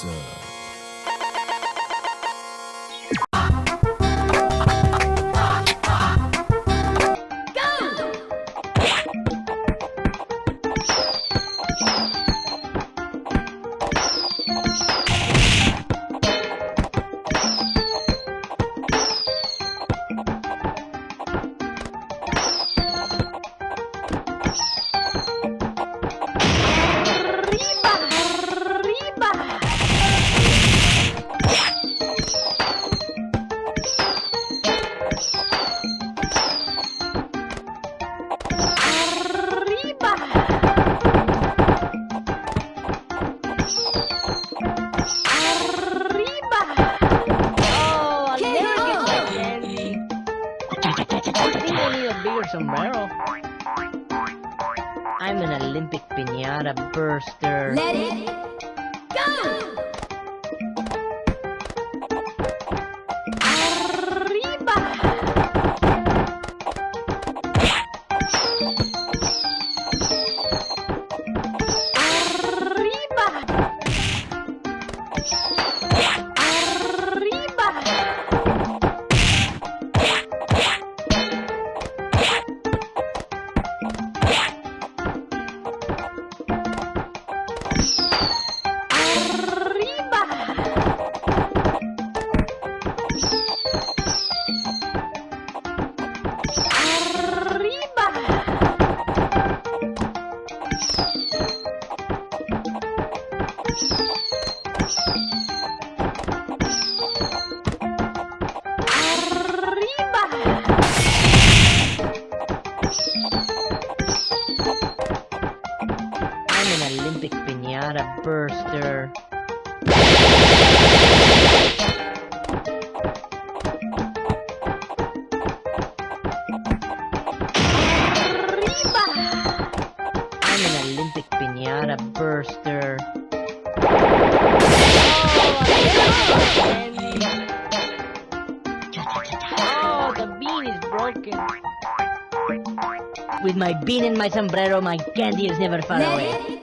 sir. Oh, I'll I need a bigger sombrero. I'm an Olympic pinata burster. Let it go! Olympic pinata burster. Oh, the bean is broken. With my bean and my sombrero, my candy is never far Let away.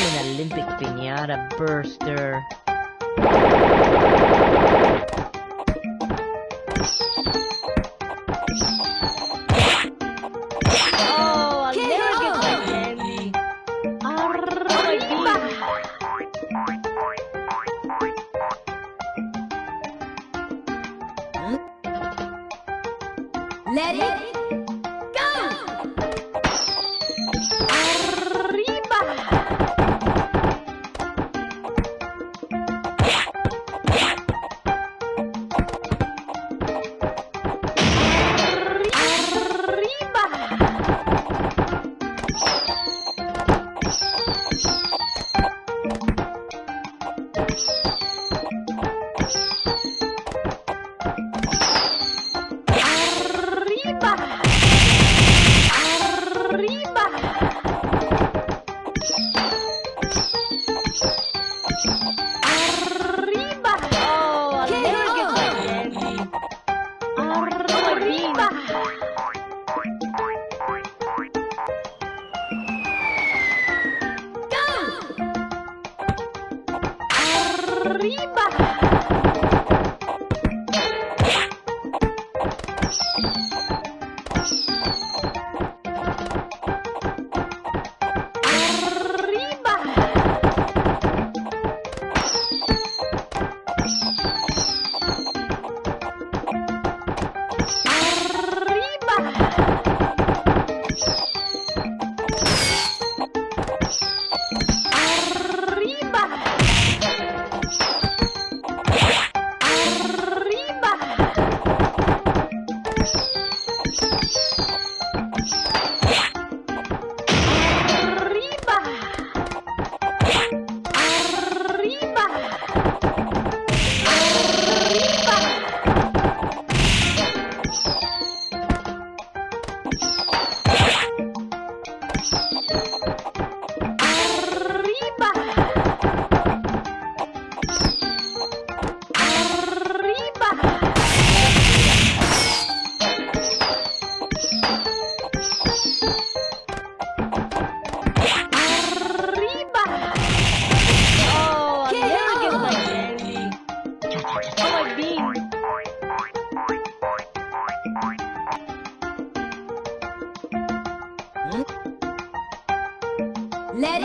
I'm an Olympic pinata burster. arriba. Oh,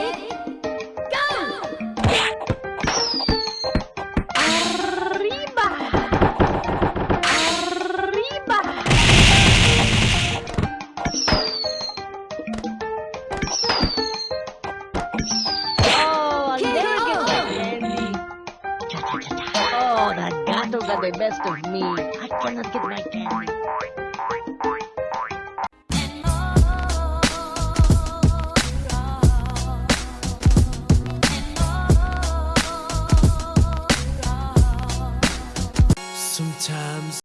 oh, that gato got the best of me. I cannot get my candy.